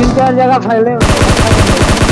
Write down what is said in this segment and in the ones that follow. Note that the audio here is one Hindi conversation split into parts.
तीन चार जगह फैले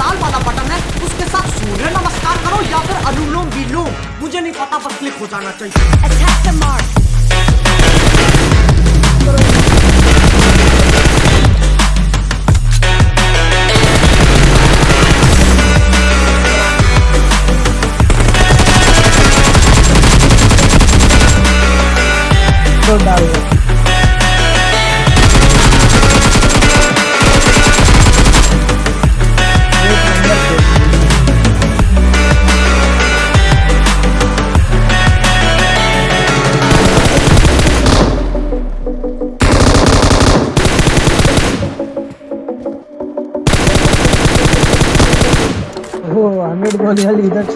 लाल वाला बटन है, उसके साथ सूर्य नमस्कार करो या फिर अनुलोम विलोम मुझे नहीं पता, बस क्लिक हो जाना चाहिए। हंड्रेड बॉल इधर